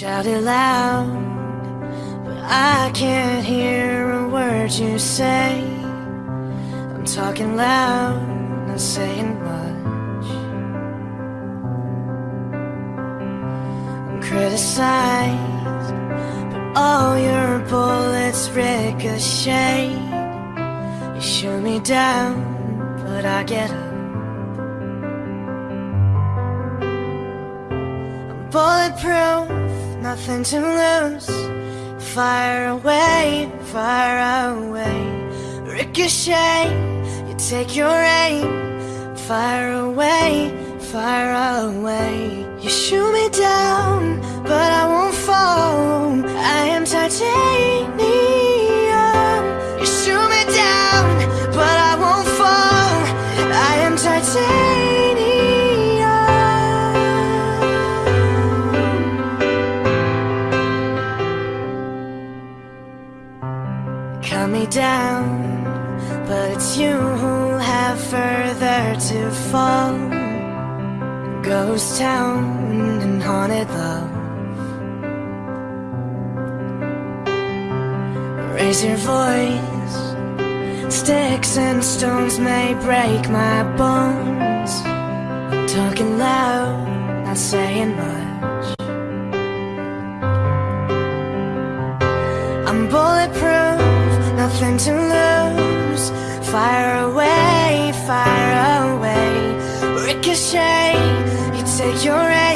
shout it loud, but I can't hear a word you say. I'm talking loud, not saying much. I'm criticized, but all your bullets ricochet. You shoot me down, but I get up. I'm bulletproof, nothing to lose. Fire away, fire away. Ricochet, you take your aim. Fire away, fire away. You shoot me down, but I won't fall. I am titanium. Down, but it's you who have further to fall. Ghost town and haunted love. Raise your voice. Sticks and stones may break my bones. I'm talking loud, not saying much. Nothing to lose. Fire away, fire away. Ricochet, you take your aim.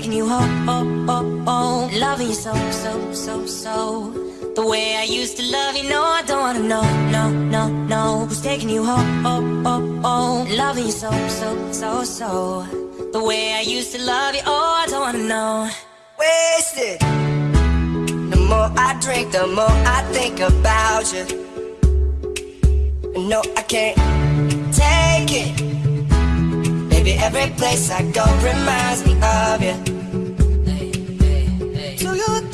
Taking you home, oh, oh, oh Loving you so, so, so, so The way I used to love you, no I don't wanna know, no, no, no Who's taking you home, oh, oh, oh Loving you so, so, so, so The way I used to love you, oh I don't wanna know wasted. The more I drink, the more I think about you. No, I can't take it. Baby, every place I go reminds me of you. Do you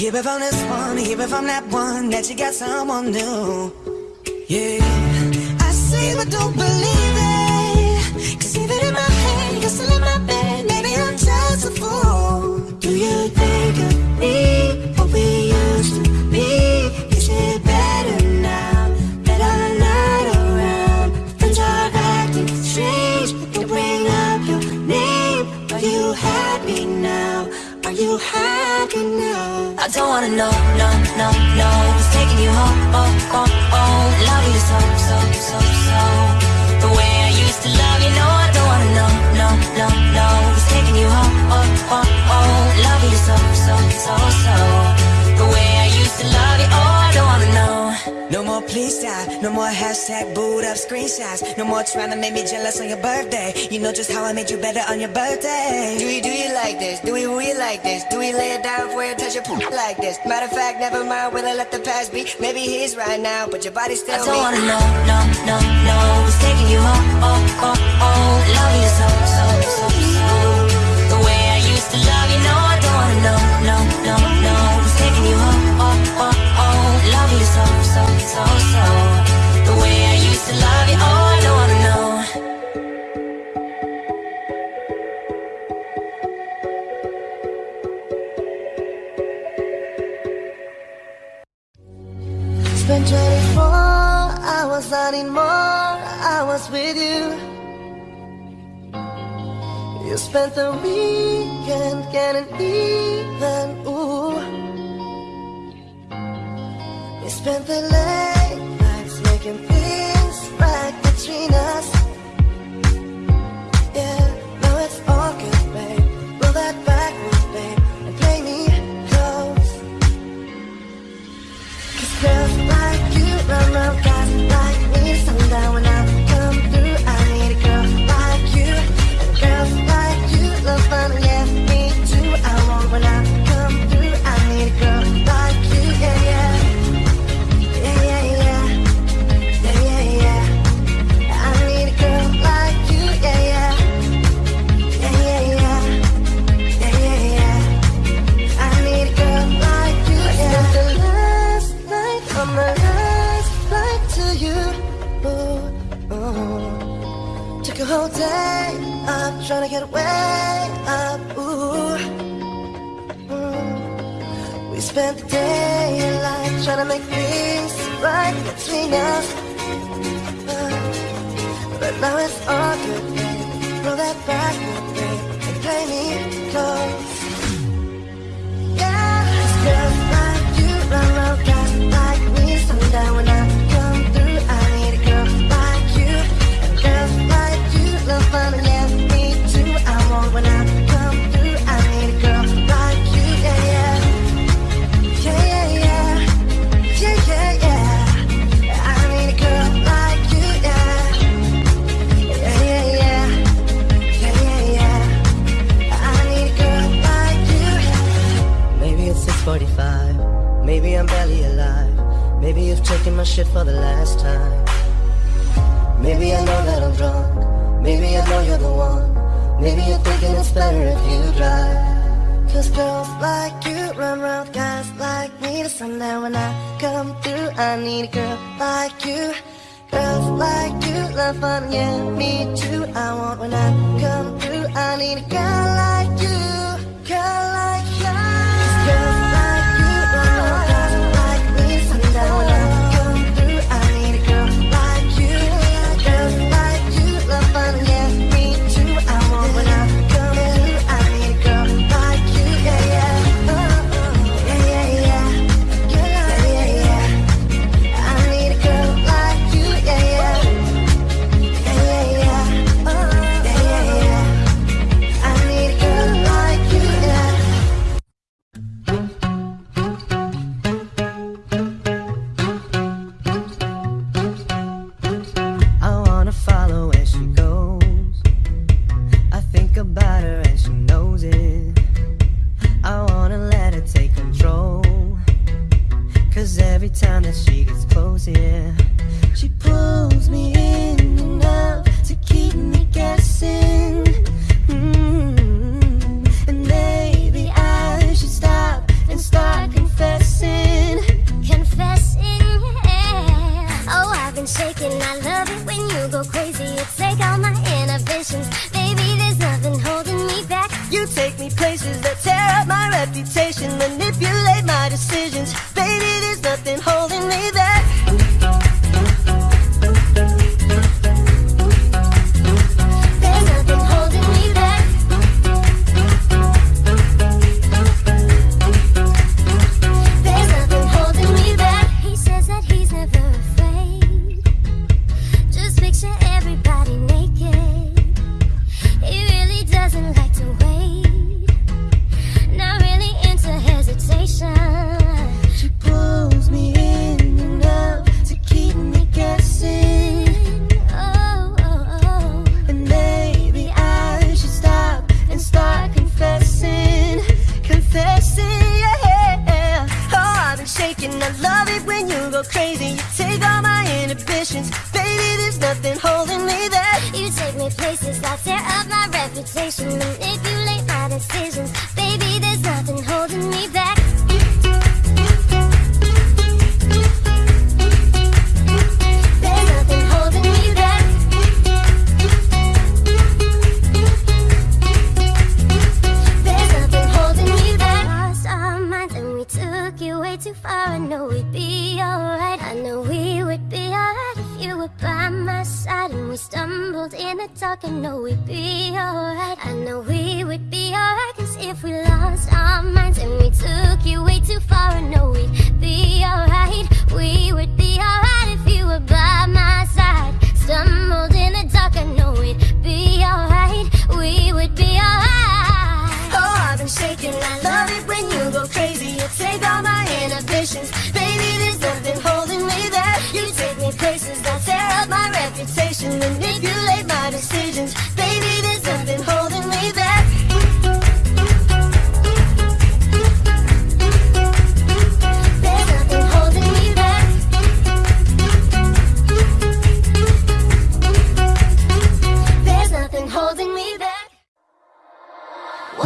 Hear it from this one, hear it from that one That you got someone new. Yeah. I see but don't believe it. Cause even in my head, you're still in my don't wanna know, no, no, no. Who's taking you home, oh, oh, oh. Loving you so, so, so, so. The way I used to love you, no I don't wanna know, no, no, no. Who's taking you home, oh, oh, oh. Loving you so, so, so, so more please stop, no more hashtag boot up screenshots No more trying to make me jealous on your birthday You know just how I made you better on your birthday Do we do you like this? Do we really like this? Do we lay it down for you, touch your poop like this? Matter of fact, never mind, will I let the past be? Maybe he's right now, but your body still I don't me. wanna know, no, no, no Who's taking you home, oh, oh, oh Loving you so, so The way I used to love you, oh, I know Spent 24 hours, I need more hours with you. You spent the weekend getting even, ooh spent the late nights making things right between us. Yeah, now it's all good, babe. Roll that backwards, babe, and play me close. Cause girls like you run around. trying to get way up. Ooh. Mm. We spent the daylight trying to make things right between us. Uh, but now it's all good. Roll that back, babe, and play me close. Yeah, it's girls like you run around like me someday when I. Maybe I'm barely alive. Maybe you've taken my shit for the last time. Maybe I know that I'm drunk. Maybe I know you're the one. Maybe you're thinking it's better if you drive. Cause girls like you run round guys like me to sundown when I come through. I need a girl like you. Girls like you love fun, yeah, me too. I want when I come through. I need a girl like you.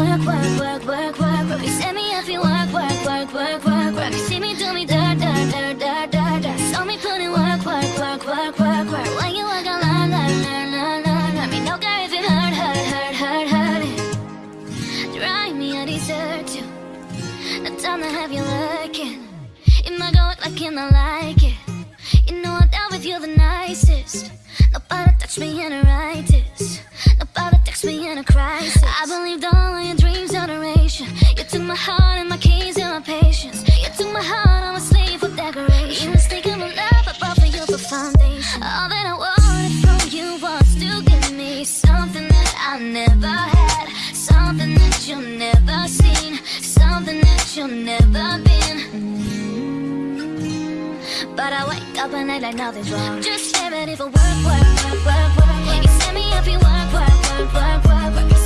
Work, work, work, work, work, work. You set me up, you work, work, work, work, work, work. You see me do me dirt, dirt, dirt, dirt, dirt, dirt. Saw me put in work, work, work, work, work, work. When you work, I learn, learn, learn, learn, learn. Let me know, girl, if it hurt, hurt, hurt, hurt, hurt. Drive me, I desert you. No time to have you looking. You might go like you not like it. You know I'm down with you the nicest. Nobody touch me in a righteous. Me in a crisis. I believed all of your dreams duration. You took my heart and my keys and my patience. You took my heart, I'm a slave for decoration. You mistaken my love, I bought for you for foundation. All that I wanted from you was to give me something that I never had, something that you've never seen, something that you've never been. But I wake up and act like nothing's wrong. Just get ready for work, work, work, work, work, work. You set me up, you work, work, work, work, work.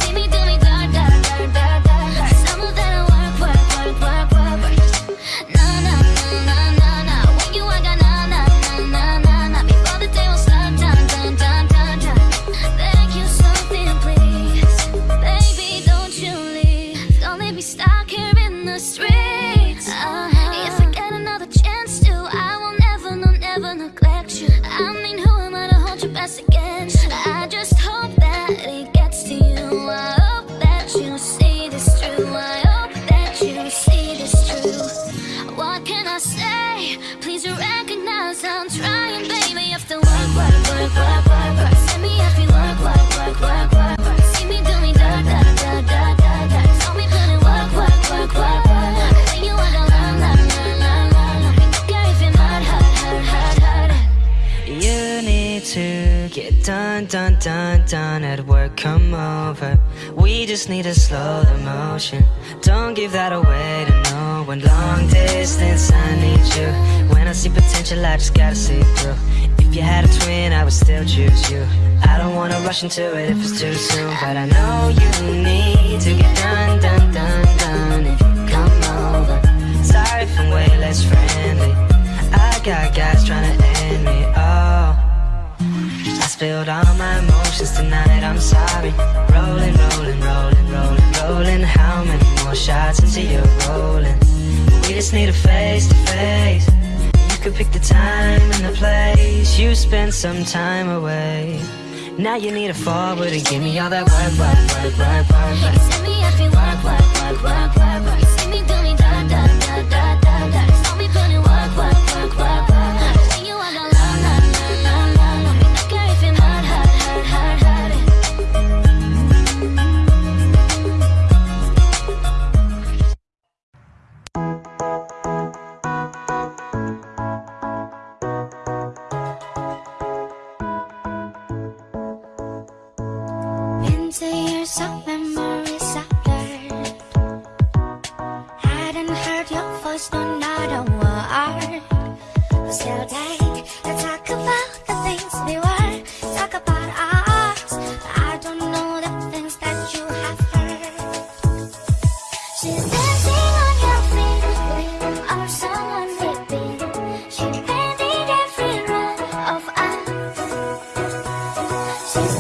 Done, at work. Come over. We just need to slow the motion. Don't give that away to no one. Long distance, I need you. When I see potential, I just gotta see through. If you had a twin, I would still choose you. I don't wanna rush into it if it's too soon, but I know you need to get done, done, done, done. If you come over, sorry if I'm way less friendly. I got guys trying to end me. Oh, spilled all my emotions tonight. I'm sorry. Rolling, rolling, rolling, rolling, rolling. How many more shots until you're rolling? We just need a face to face. You could pick the time and the place. You spend some time away. Now you need to forward and give me all that work, work, work, work, work, work. Send me you work, work, work, work, work, work. Talk about the things we were. Talk about I don't know the things that you have heard. She's dancing on your feet, or someone weeping. She painted every run of us. She's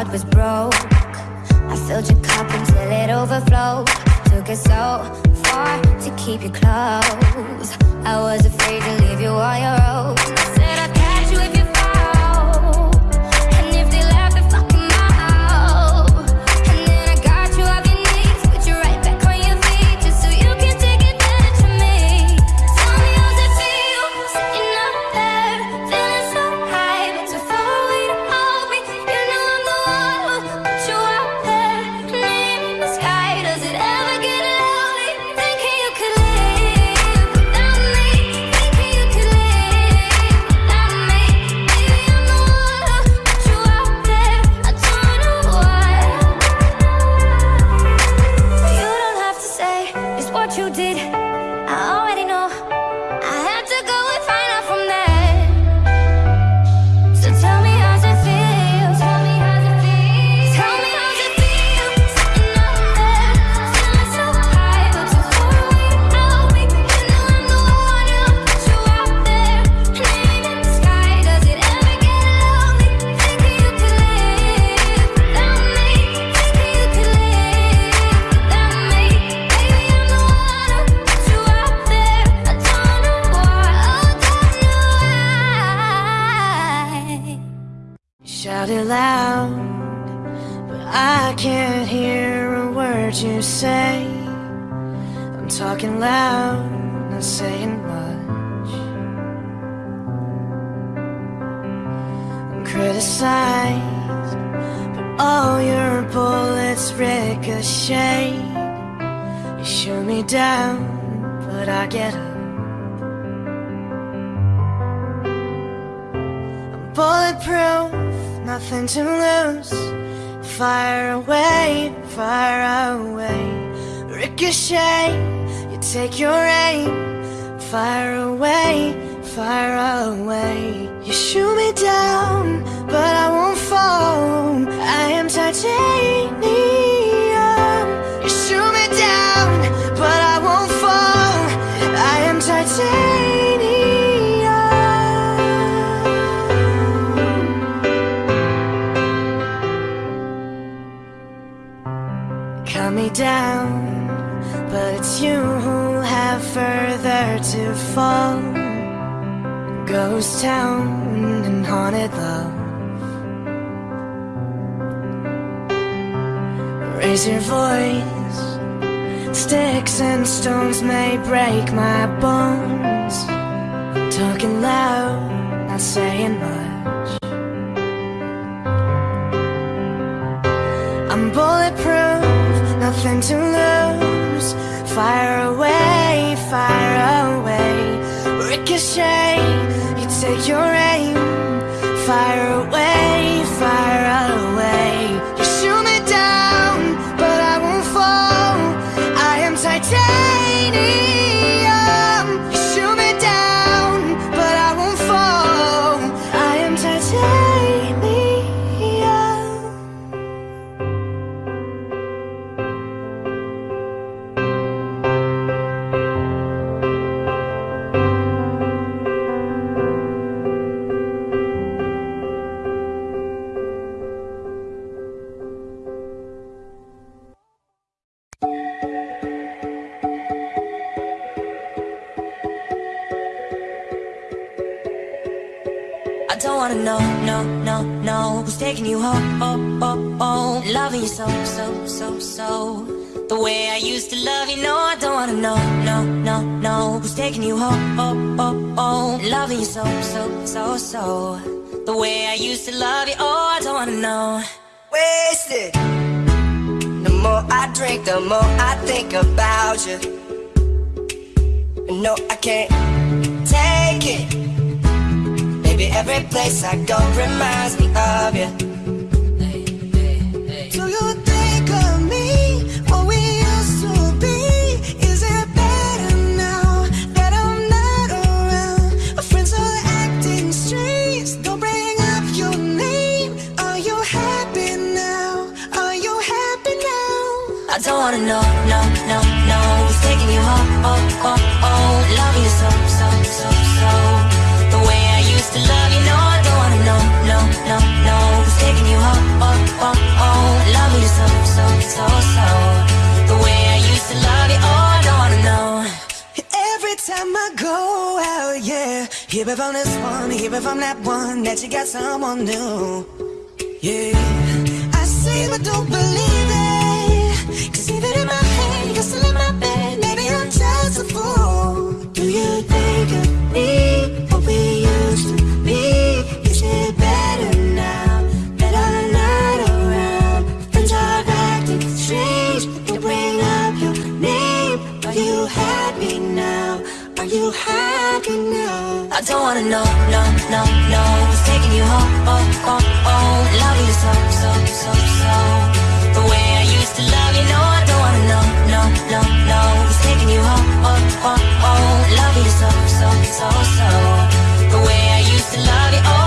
heart was broke. I filled your cup until it overflowed. Took it so far to keep you close. I was afraid to leave you on your own. wanna know, no, no, no Who's taking you home, oh, oh, oh Loving you so, so, so, so. The way I used to love you, no, I don't wanna know, no, no, no Who's taking you home, oh, oh, oh Loving you so, so, so, so. The way I used to love you, oh, I don't wanna know. Wasted. The more I drink, the more I think about you. No, I can't take it every place I go reminds me of you Hear it from this one, hear it from that one that you got someone new. Yeah, I see but don't believe it. Cause even in my head, you're still in my bed. Maybe I'm just a fool. Do you think of me? I don't wanna know, no, no, no Who's taking you home, oh, oh, oh. Loving you so, so, so, so. The way I used to love you, no I don't wanna know, no, no, no Who's taking you home, oh, oh, oh. Loving you so, so, so, so. The way I used to love you, oh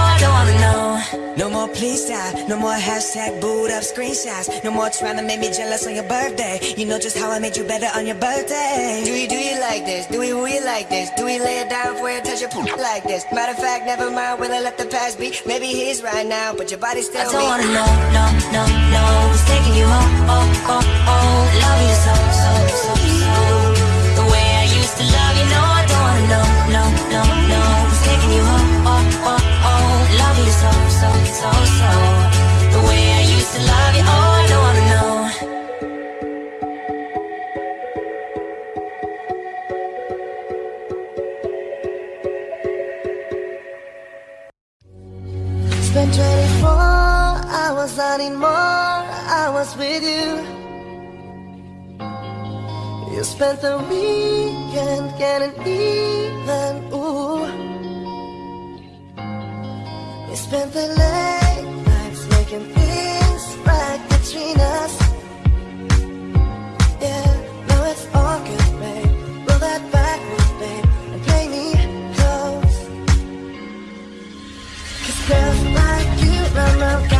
No more please stop, no more hashtag boot up screenshots No more trying to make me jealous on your birthday You know just how I made you better on your birthday Do we do you like this? Do we we like this? Do we lay it down for you, touch your poop like this? Matter of fact, never mind, will I let the past be? Maybe he's right now, but your body still I don't me. wanna know, no, no, no Who's taking you home, oh, oh, oh Loving you so, so, so, I need more hours with you. You spent the weekend getting even, ooh. We spent the late nights making things right between us. Yeah, now it's all good, babe. Roll that backwards, babe, and play me close. Cause girls like you run around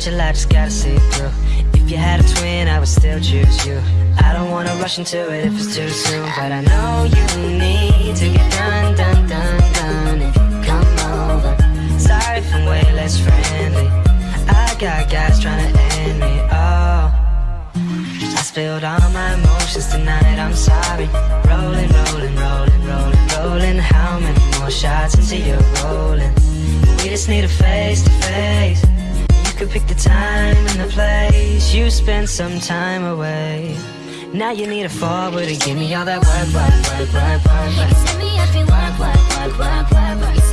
Sometimes your just gotta see it through. If you had a twin, I would still choose you. I don't wanna rush into it if it's too soon But I know you need to get done, done, done, done. Come over Sorry if I'm way less friendly. I got guys trying to end me, oh. I spilled all my emotions tonight, I'm sorry. Rolling, rolling, rolling, rolling, rolling. How many more shots until you're rolling? We just need a face to face could pick the time and the place You spent some time away Now you need a forward to give me all that work, work, work, work, work, work. You send me every work, work, work, work, work, work.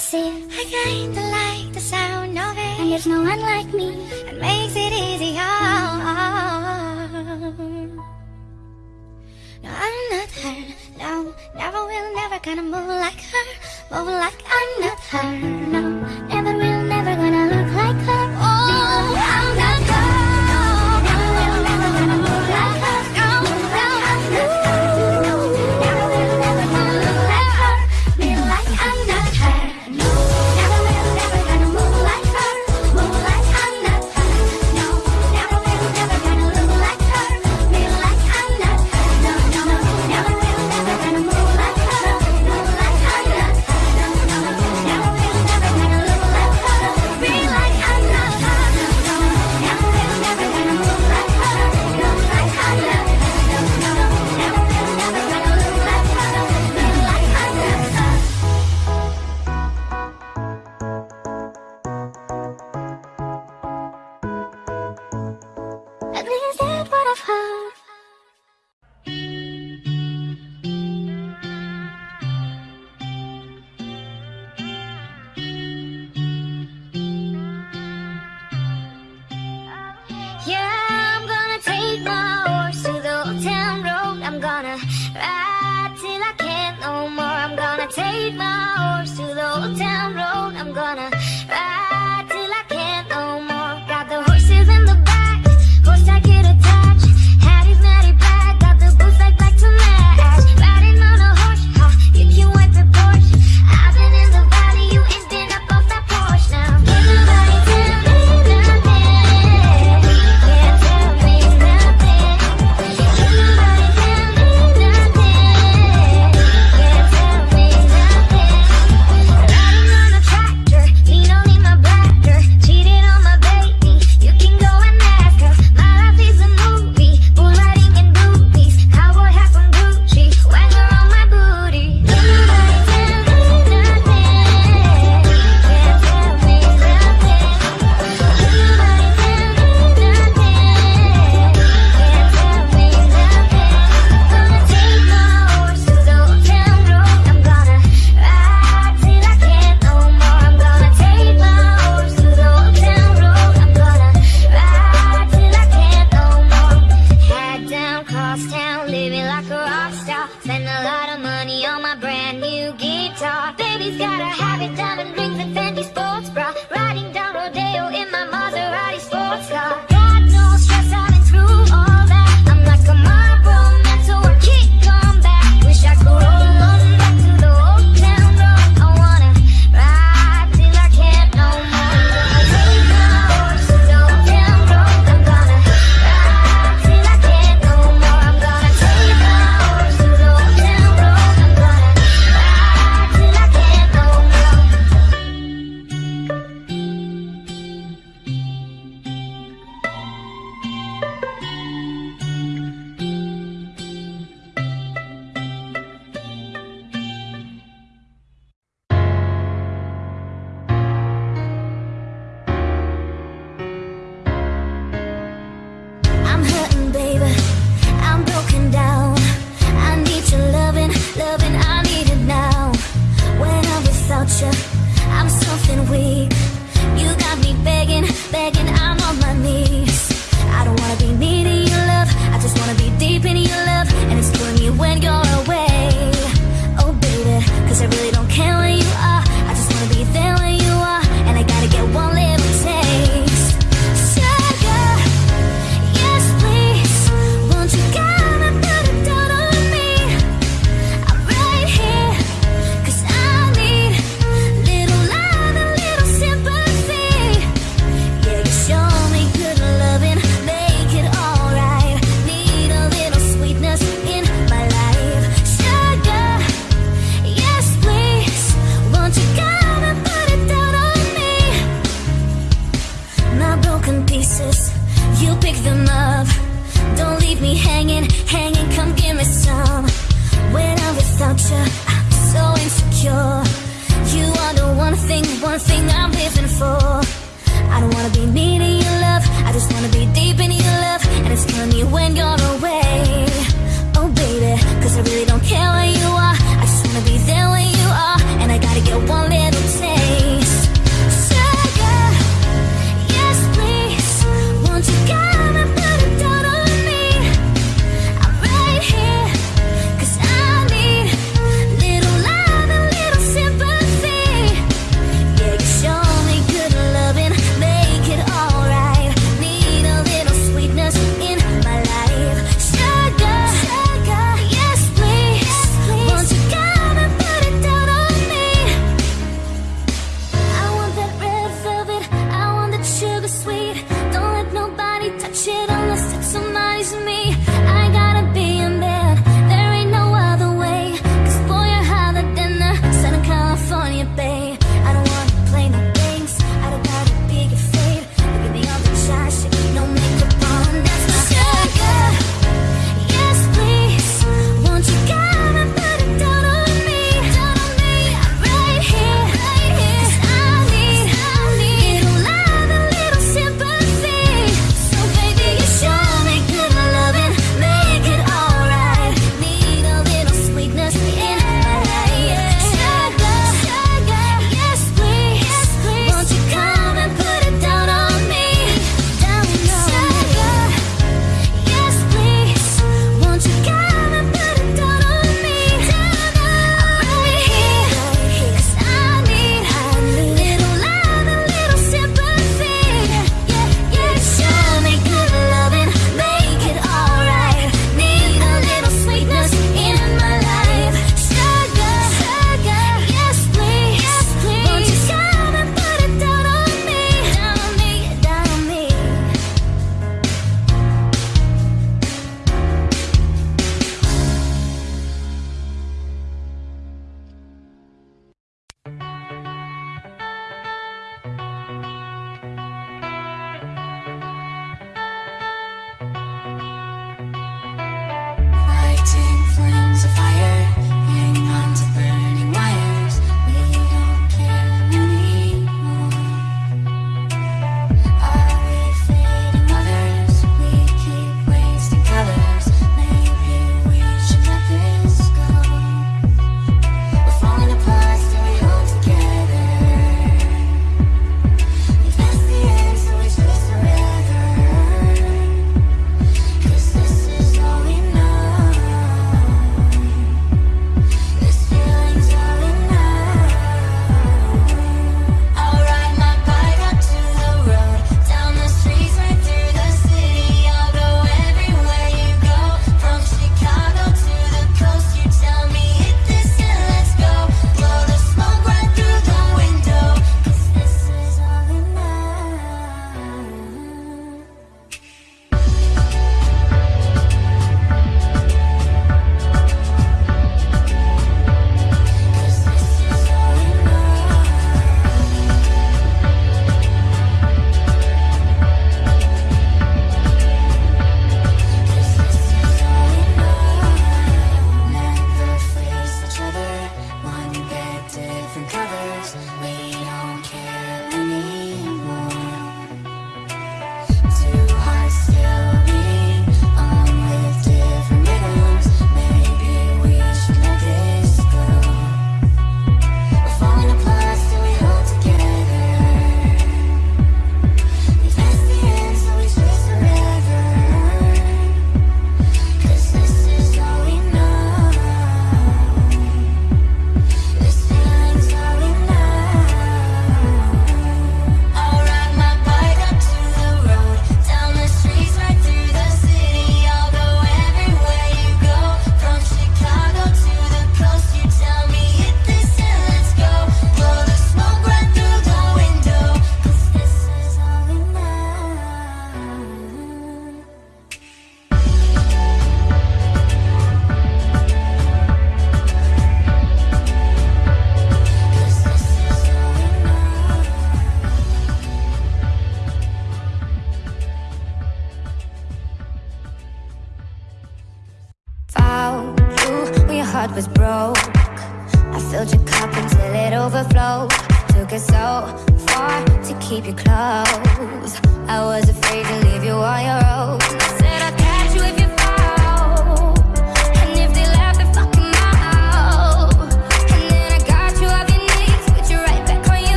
see.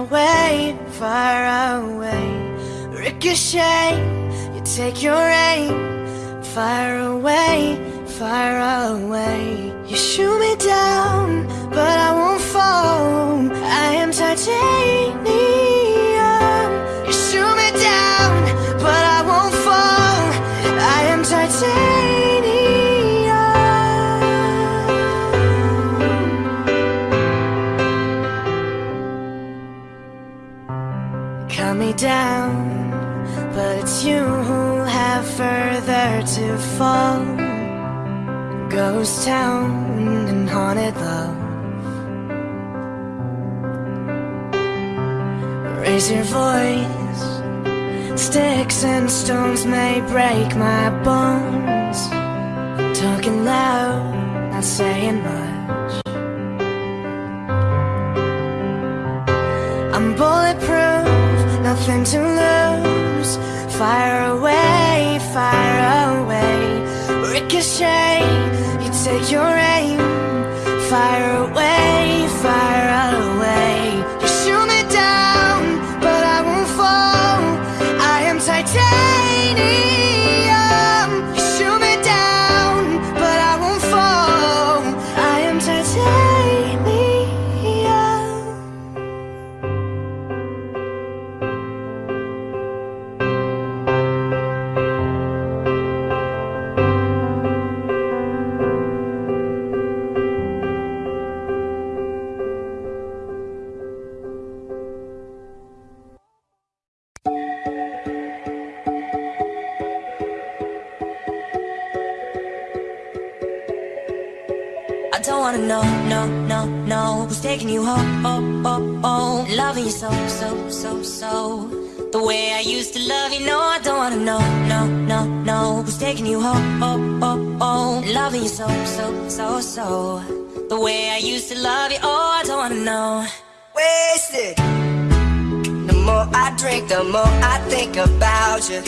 away, far away. Ricochet, you take your aim. Far away, far away. You shoot me down, but I won't fall. I am titanium. down But it's you who'll have further to fall. Ghost town and haunted love. Raise your voice. Sticks and stones may break my bones. Talking loud, not saying much. to lose. Fire away, fire away. Ricochet, you take your aim. Fire away so The way I used to love you, no, I don't wanna know No, no, no. Who's taking you home, oh, oh, oh Loving you so, so, so, so. The way I used to love you, oh, I don't wanna know. Wasted. The more I drink, the more I think about you.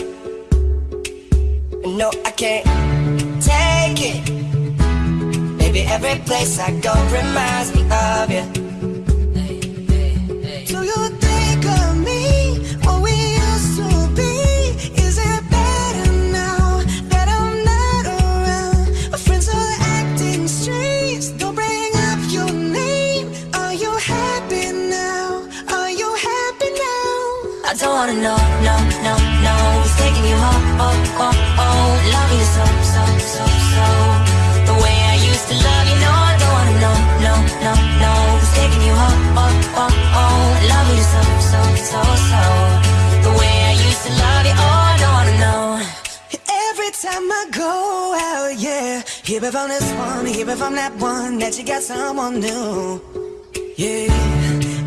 No, I can't take it. Baby, every place I go reminds me of you. Do you Go out, yeah. Hear it from this one, hear it from that one That you got someone new. Yeah.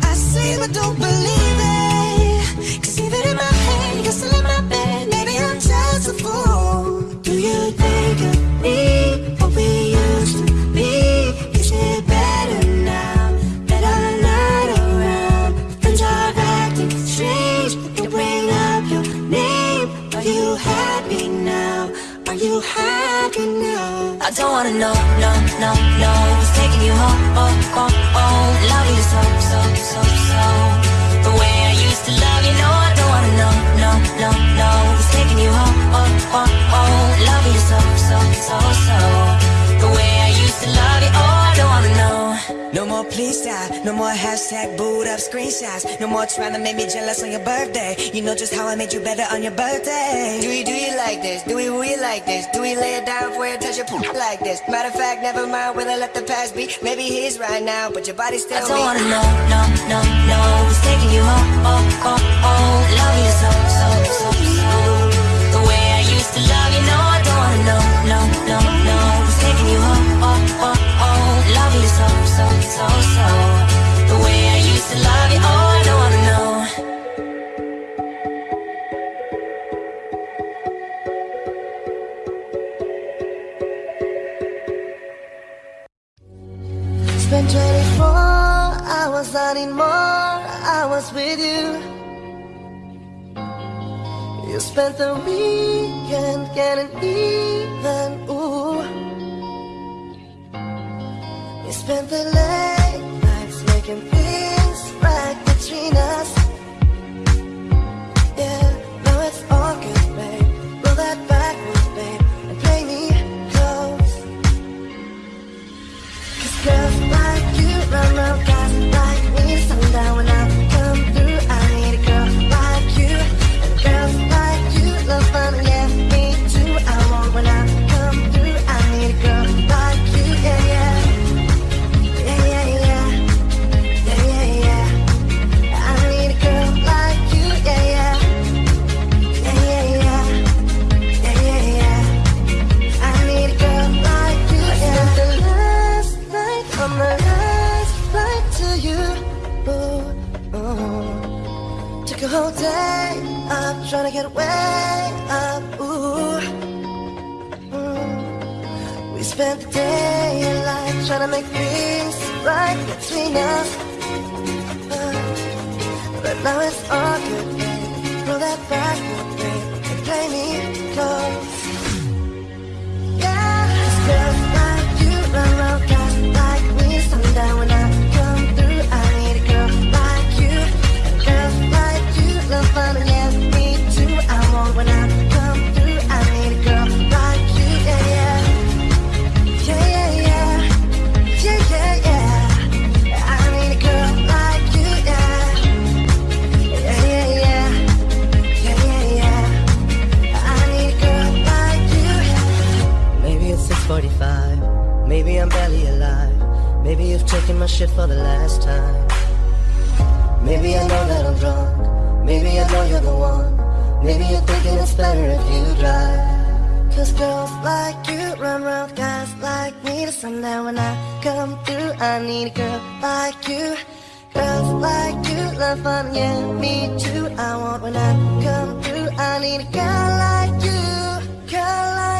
I see but don't believe it. Cause even in my head, you're still in my bed. Maybe I'm just a fool. Do you think of me? I don't wanna know, no, no, no Who's taking you home, oh, oh, more hashtag boot up screenshots No more trying to make me jealous on your birthday You know just how I made you better on your birthday Do we do you like this? Do we we like this? Do we lay it down for you, touch your poop like this? Matter of fact, never mind, will I let the past be? Maybe he's right now, but your body still I don't me. wanna know, no, no, no Who's taking you home, oh, oh, oh Love you so, so, so, so The way I used to love you, no I don't wanna know, no, no, no Who's taking you home, oh, oh, oh Love you so, so, so, so I need more I was with you. You spent the weekend getting even, ooh. You spent the late nights making things right between us. Yeah, now it's all good, babe. Roll that backwards, babe, and play me close. Cause girls like you run around me Sundown trying to get way up. Ooh, mm. We spent the day in light trying to make things right between us. Uh, but now it's all good. Roll that back, and play me close. Yeah, 'cause girls like you run around guys like me. Sundown when I Maybe my shit for the last time. Maybe I know that I'm drunk. Maybe I know you're the one. Maybe you're thinking it's better if you drive. Cause girls like you run around guys like me to sundown when I come through. I need a girl like you. Girls like you love fun, yeah, me too. I want when I come through. I need a girl like you. Girl like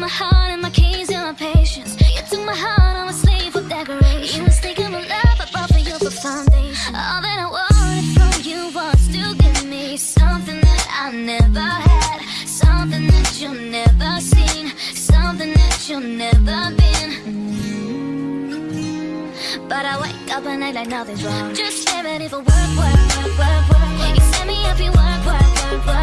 my heart and my keys and my patience. You took my heart You my love, I brought for you for foundation. All that I wanted from you was to give me Something that I never had. Something that you never seen. Something that you never been. But I wake up like nothing's wrong. Just damn it if it work, work, work, work, work. You set me up, you work, work, work, work.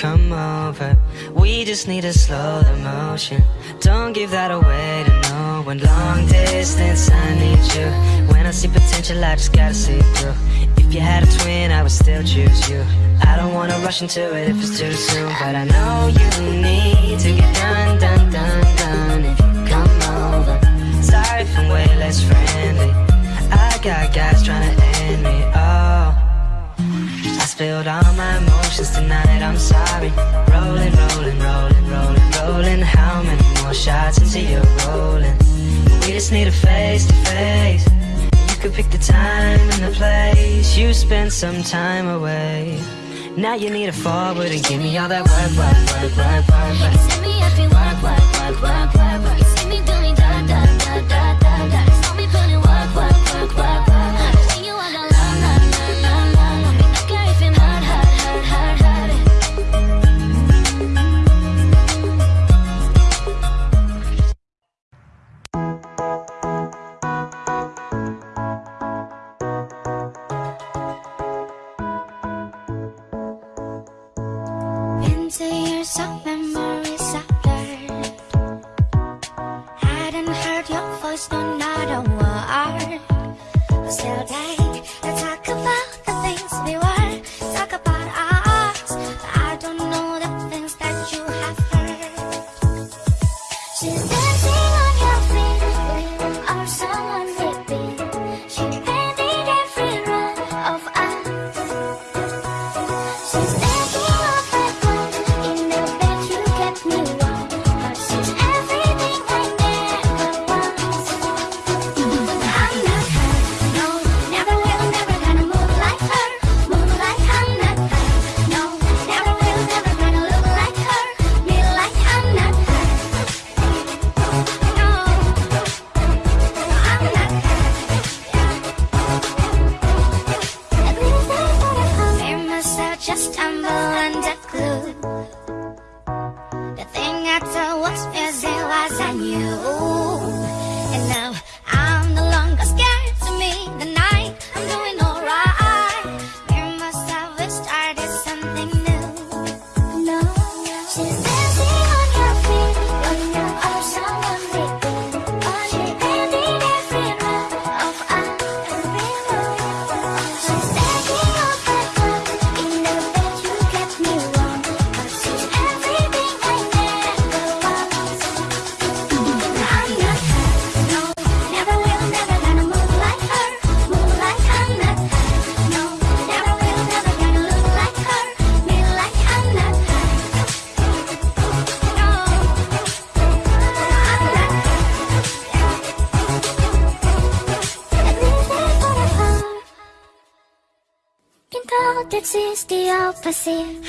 come over. We just need to slow the motion. Don't give that away to no one. Long distance, I need you. When I see potential, I just gotta see through. If you had a twin, I would still choose you. I don't wanna rush into it if it's too soon But I know you need to get done, done, done, done. If you come over Sorry if I'm way less friendly. I got guys trying to end me up spilled all my emotions tonight, I'm sorry Rolling, rolling, rolling, rolling, rolling How many more shots until you're rolling? We just need a face-to-face -face. You could pick the time and the place You spent some time away now you need a forward and give me all that work, work, work, work, work, work. Set me up and work, work, work, work, work, work. decir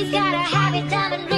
He's got a habit, diamond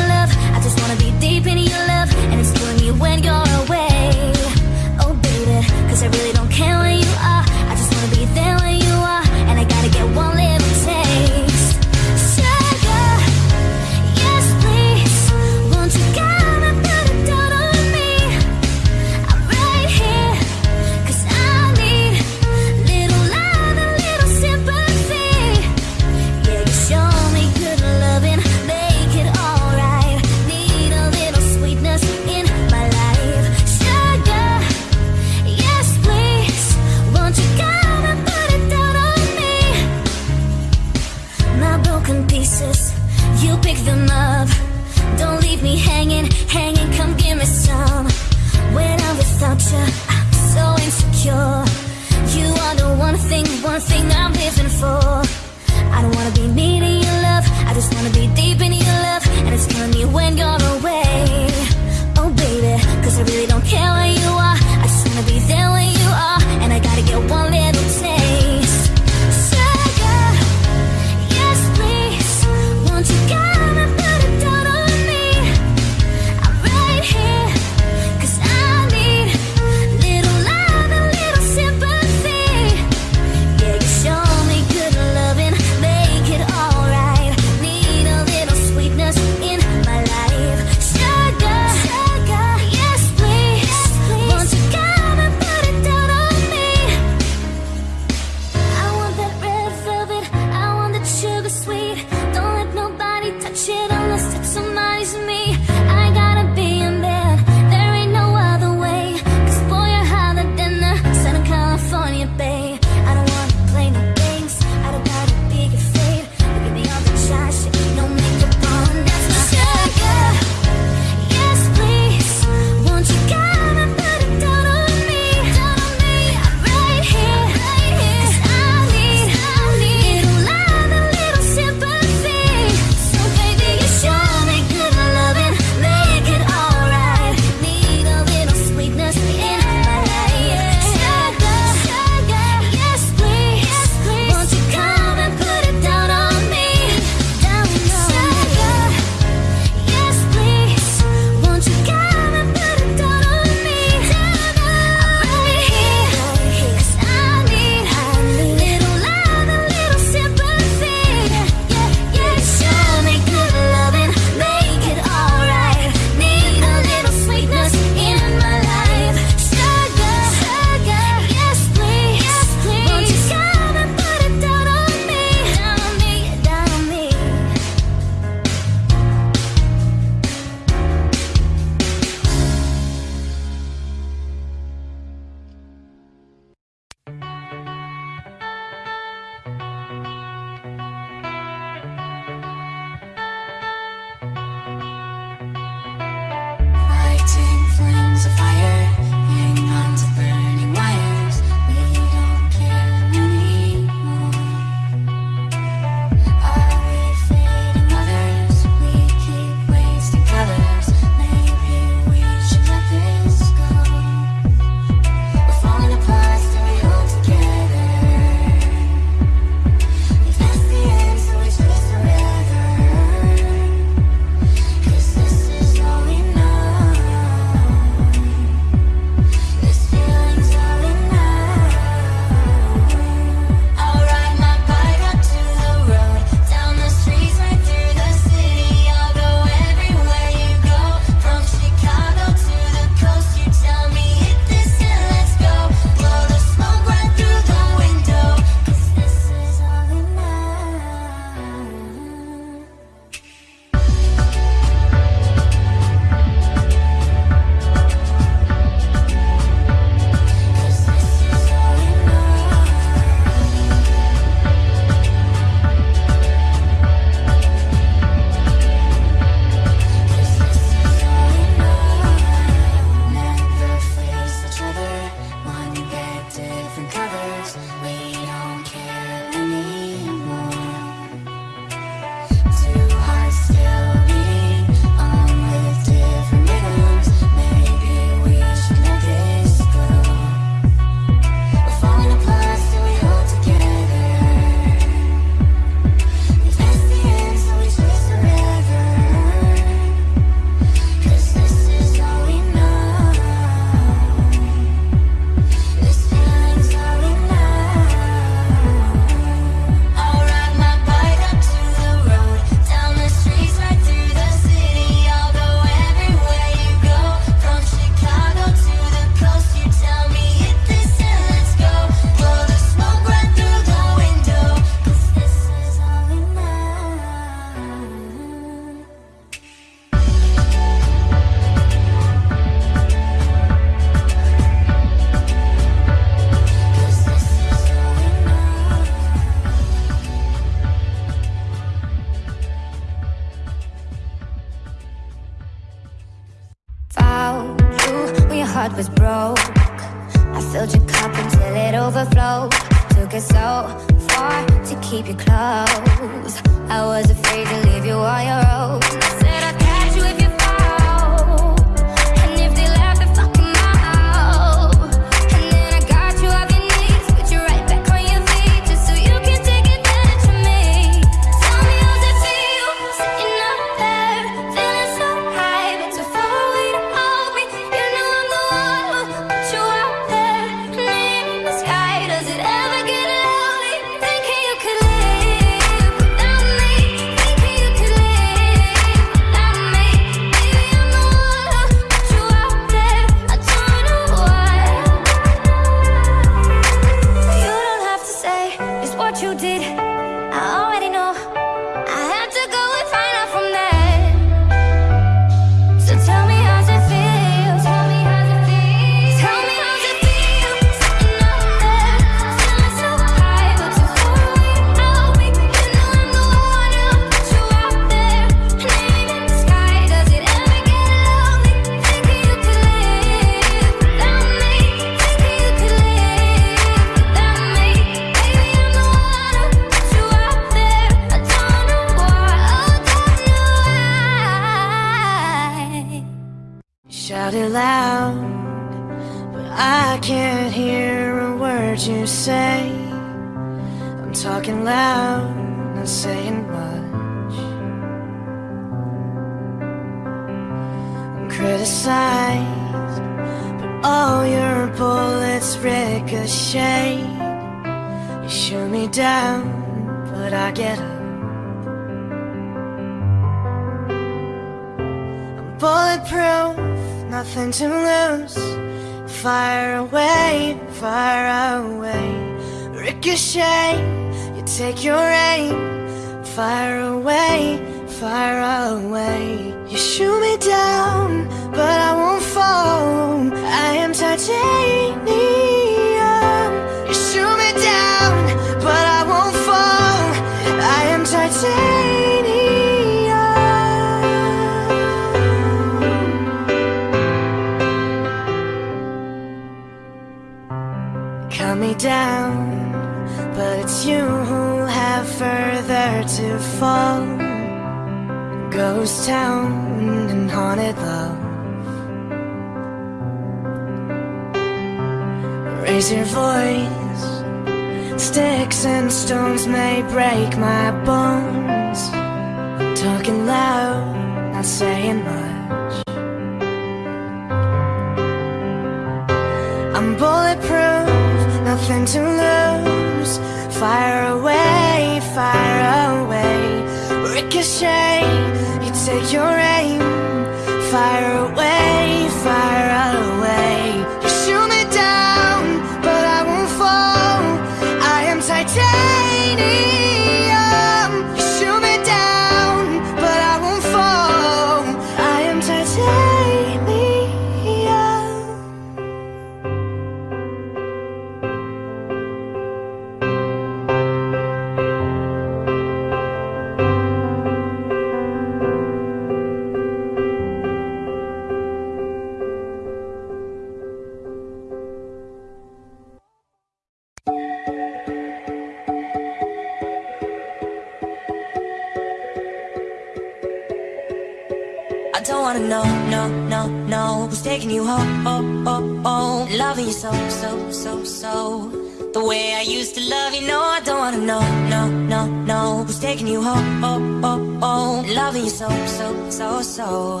you so, so, so, so.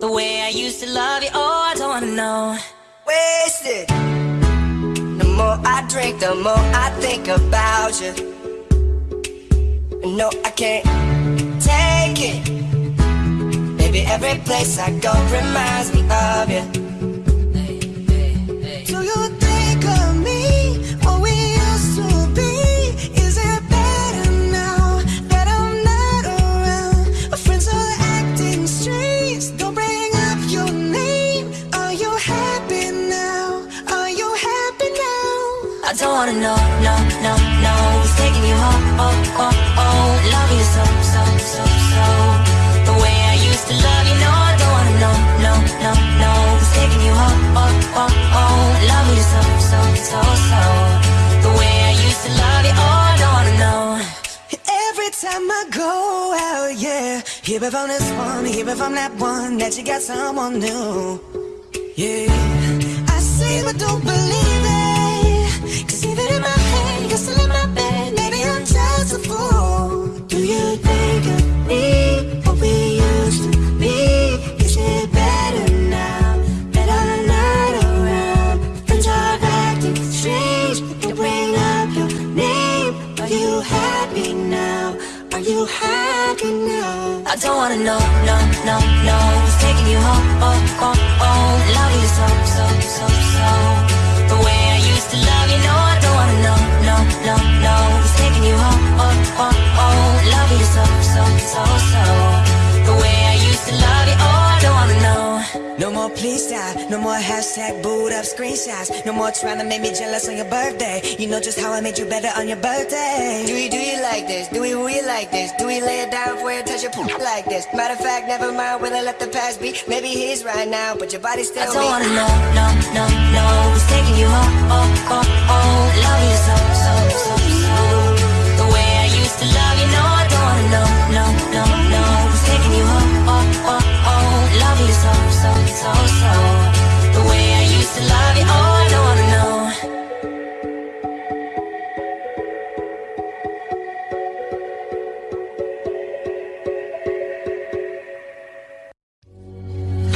The way I used to love you, oh, I don't wanna know. Wasted. The more I drink, the more I think about you. No, I can't take it. Baby, every place I go reminds me of you. wanna know, no, no, no Who's taking you home, oh, oh, oh Love you so, so, so, so. The way I used to love you, no I don't wanna know, no, no, no Who's taking you home, oh, oh, oh Love you so, so, so, so. The way I used to love you, oh I don't wanna know. Every time I go out, yeah. Hear it from this one, hear it from that one That you got someone new, yeah. I say but don't believe you're still in my bed. Maybe I'm just a fool. Do you think of me? What we used to be? Is it better now? Better not around. Friends are acting strange. They bring up your name. Are you happy now? Are you happy now? I don't wanna know, no, no, no Who's taking you home, oh, oh, oh Loving you so, so, so, so so, so, so, so The way I used to love you, oh I don't wanna know No more please stop, no more hashtag boot up screenshots No more trying to make me jealous on your birthday You know just how I made you better on your birthday Do we do you like this? Do we really like this? Do we lay it down for you, touch your poop like this? Matter of fact, never mind, will I let the past be? Maybe he's right now, but your body still I don't me. wanna know, no, no, no Who's taking you home, oh, oh, oh Loving you so, so, so, so The way I used to love you, no The way I used to love you, oh I don't wanna know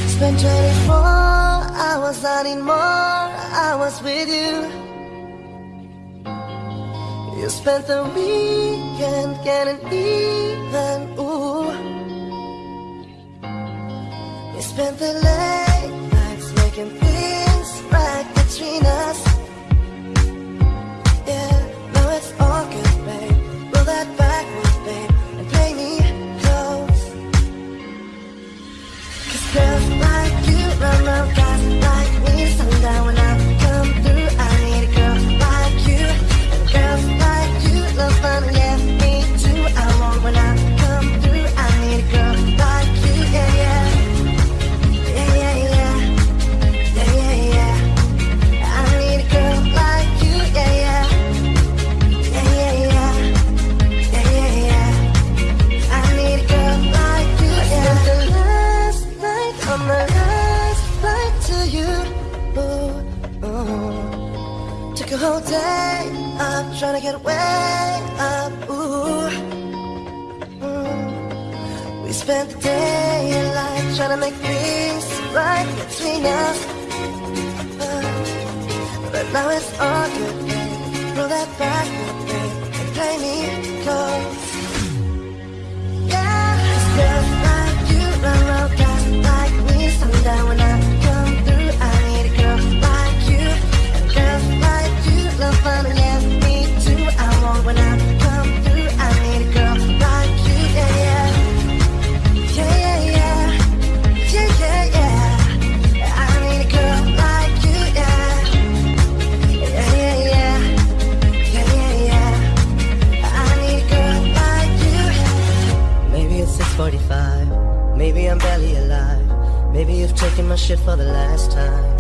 Spent 24 hours, more with you. You spent the weekend getting even, ooh. Spent the late nights making things right between us. Yeah, now it's all good, babe. Roll that backwards, babe, and play me close. Cause girls like you run around guys like me Sundown when trying to get way up. Ooh, mm. We spent the day in life trying to make things right between us. Uh, but now it's all good. Roll that back, my shit for the last time.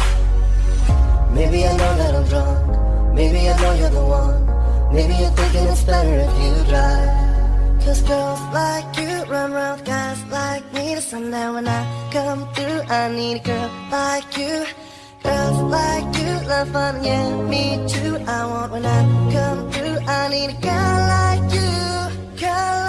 Maybe I know that I'm drunk. Maybe I know you're the one. Maybe you're thinking it's better if you drive. Cause girls like you run around guys like me. The sundown when I come through, I need a girl like you. Girls like you love fun, yeah, me too. I want when I come through, I need a girl like you. Girl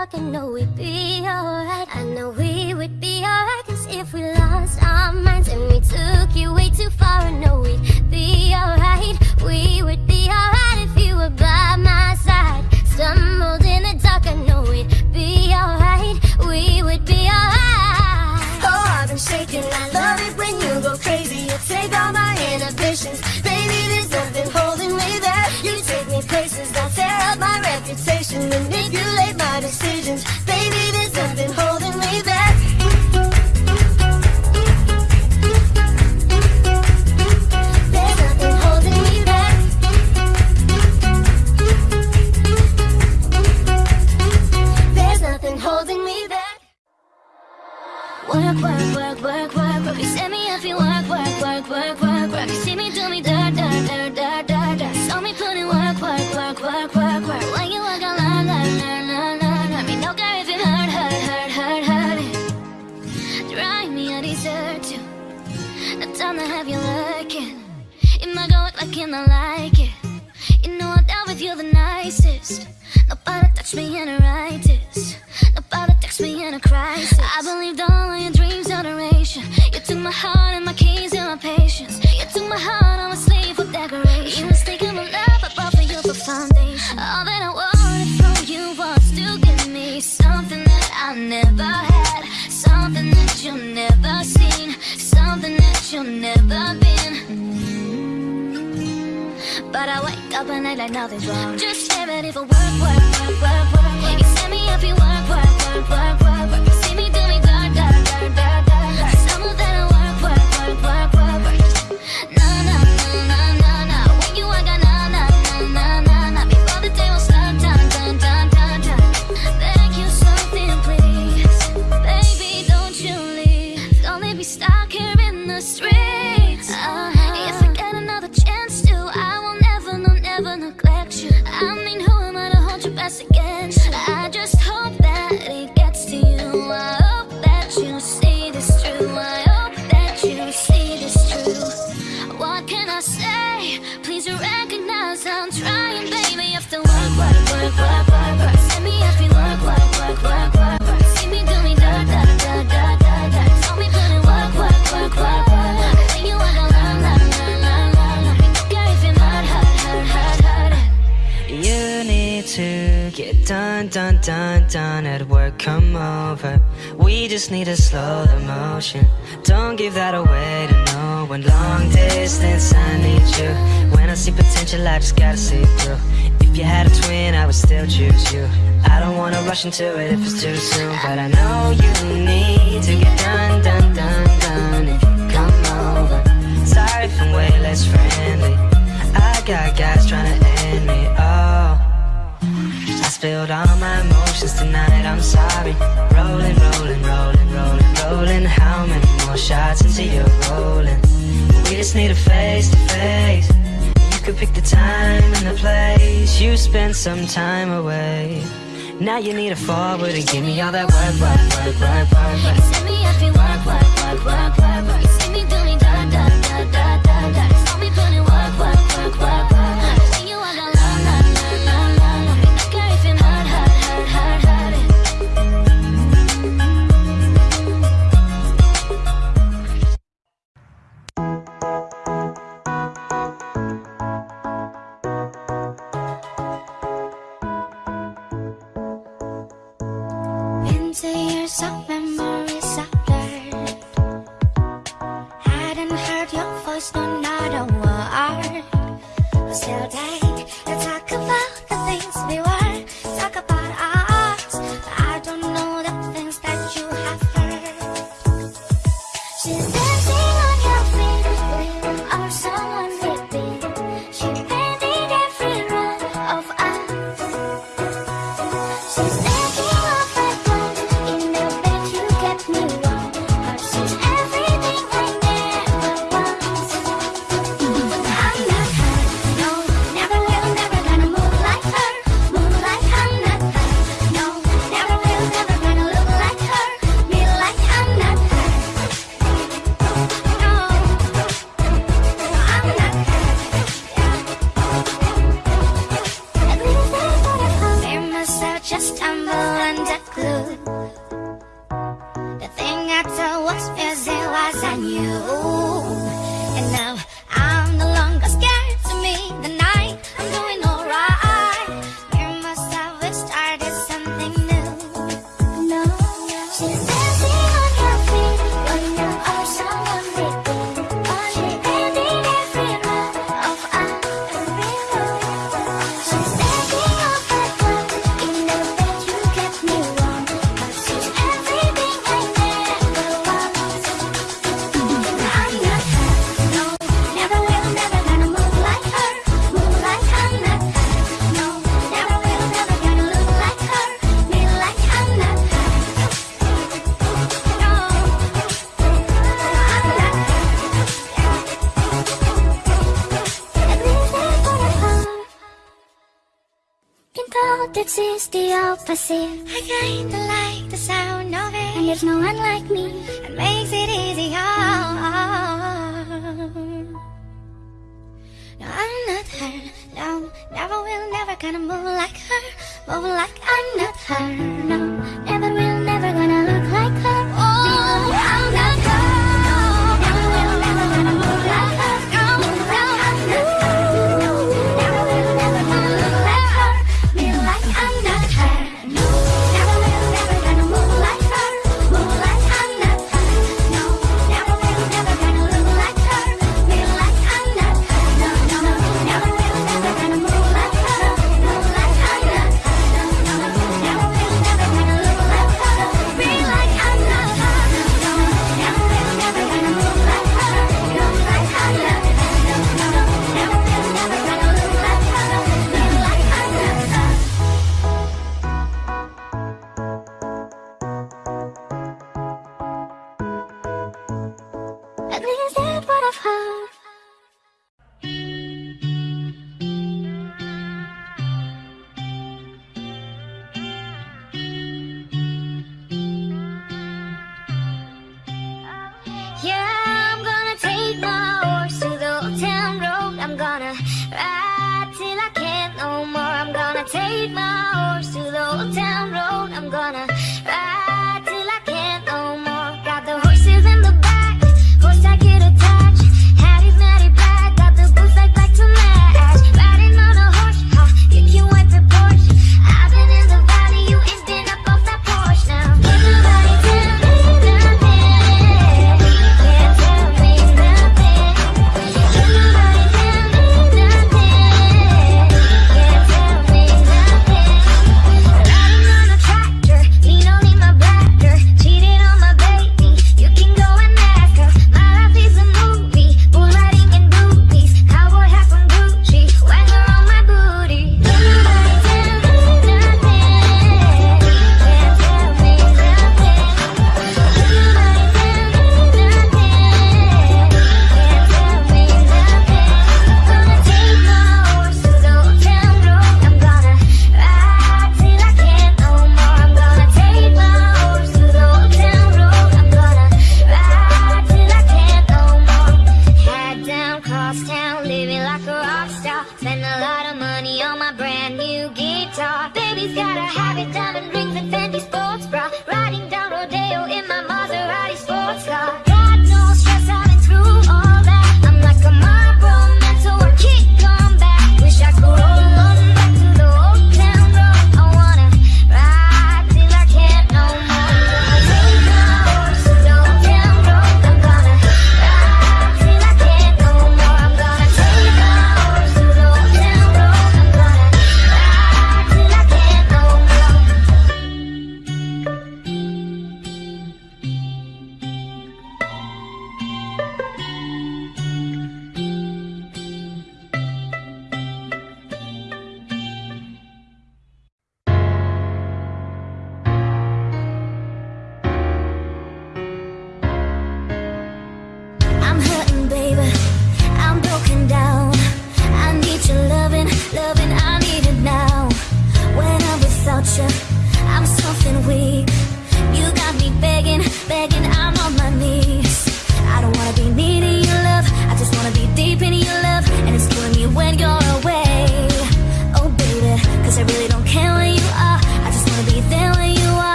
talking, know we'd be alright. I know we. to it if it's too soon But I know you need to get done, done, done, done come over. Sorry if I'm way less friendly. I got guys trying to end me, oh. I spilled all my emotions tonight, I'm sorry. Rolling, rolling, rolling, rolling, rolling. How many more shots until you're rolling? We just need a face-to-face. -face. You could pick the time and the place. You spend some time away. Now you need a forward and give me all that work, work, work, work, work. You set me up and work, work, work, work, work, work. You see me doing prophecy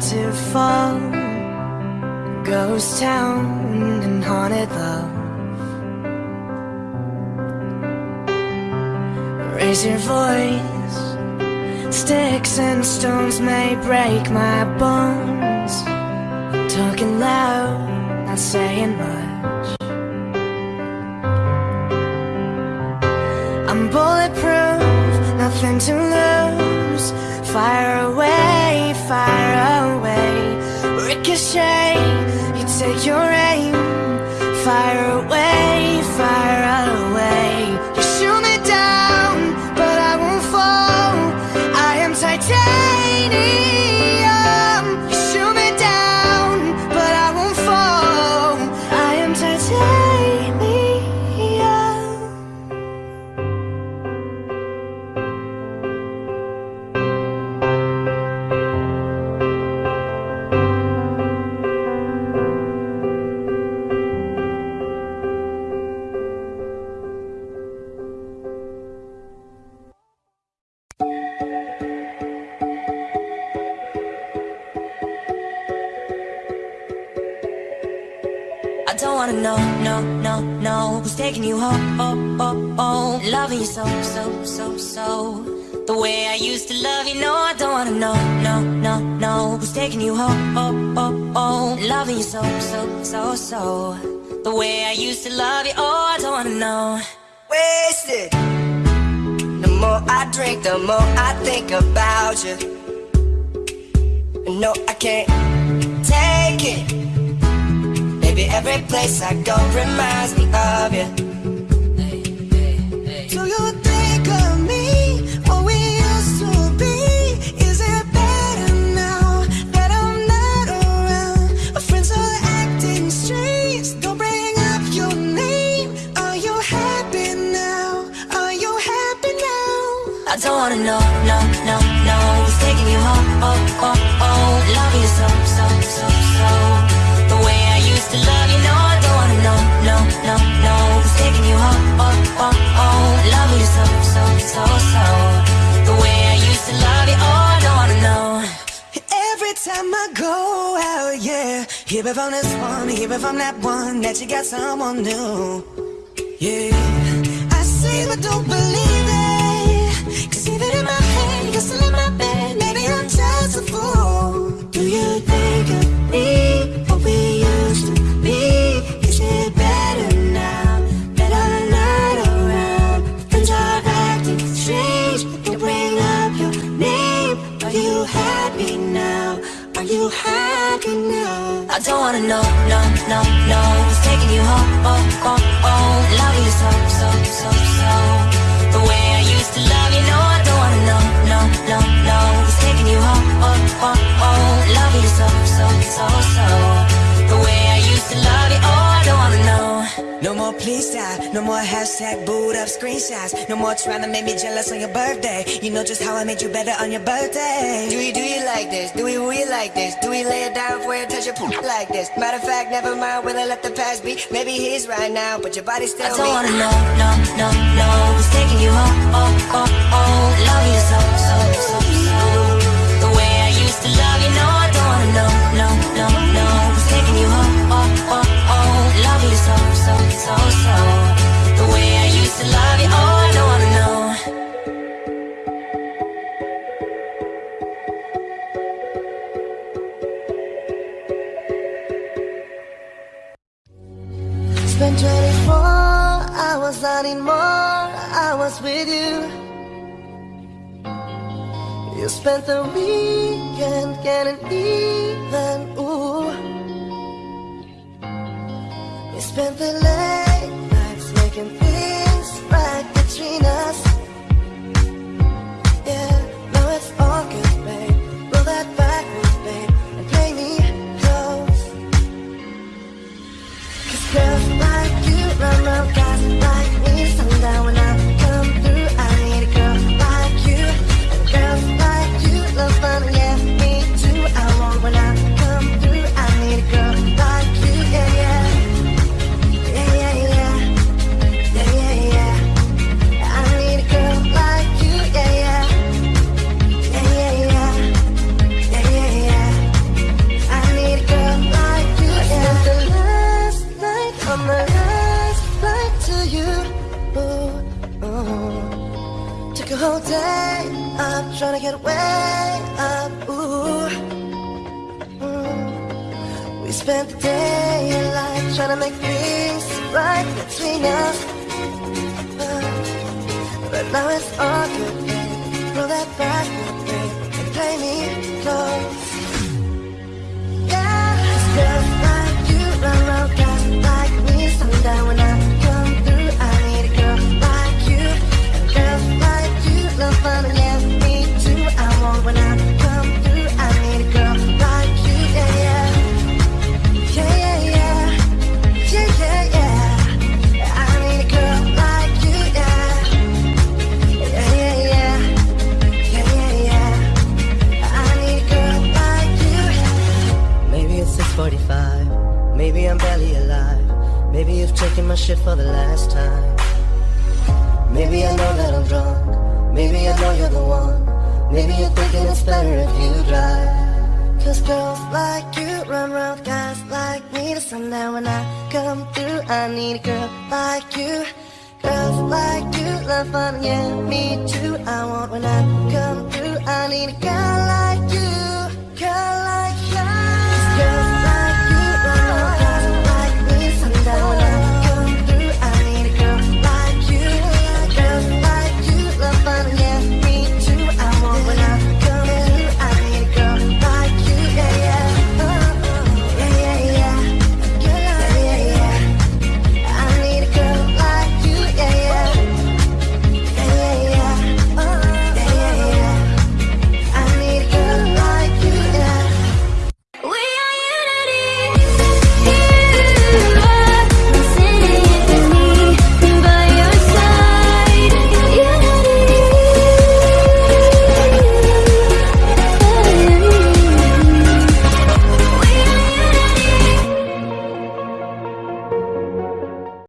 to fall Ghost town and haunted love. Raise your voice. Sticks and stones may break my bones. I'm Talking loud, not saying much. I'm bulletproof, nothing to lose. Fire away. place I go. Remind from that one that you got someone new. Yeah, I see but don't believe. Oh. please stop. No more hashtag boot up screenshots. No more trying to make me jealous on your birthday. You know just how I made you better on your birthday. Do we do you like this? Do we we like this? Do we lay it down for you touch your poop like this? Matter of fact, never mind. Will I let the past be? Maybe he's right now, but your body still. I don't me. wanna know, no, no, no. Who's taking